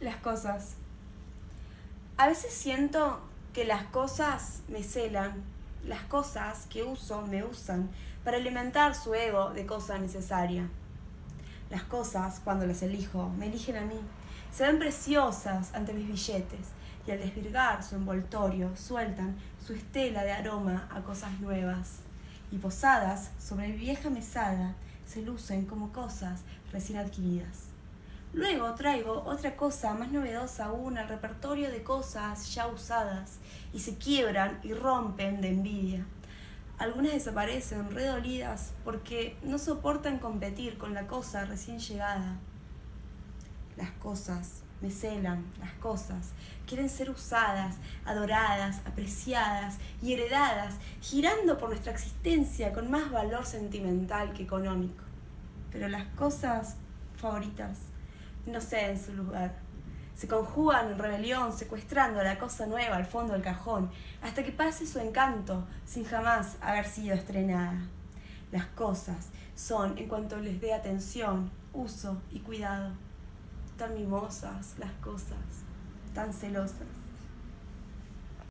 Las cosas. A veces siento que las cosas me celan, las cosas que uso me usan para alimentar su ego de cosa necesaria. Las cosas, cuando las elijo, me eligen a mí. Se ven preciosas ante mis billetes y al desvirgar su envoltorio sueltan su estela de aroma a cosas nuevas. Y posadas sobre mi vieja mesada se lucen como cosas recién adquiridas. Luego traigo otra cosa más novedosa aún al repertorio de cosas ya usadas y se quiebran y rompen de envidia. Algunas desaparecen redolidas porque no soportan competir con la cosa recién llegada. Las cosas me celan, las cosas quieren ser usadas, adoradas, apreciadas y heredadas, girando por nuestra existencia con más valor sentimental que económico. Pero las cosas favoritas no ceden su lugar. Se conjugan en rebelión, secuestrando la cosa nueva al fondo del cajón, hasta que pase su encanto, sin jamás haber sido estrenada. Las cosas son, en cuanto les dé atención, uso y cuidado, tan mimosas las cosas, tan celosas.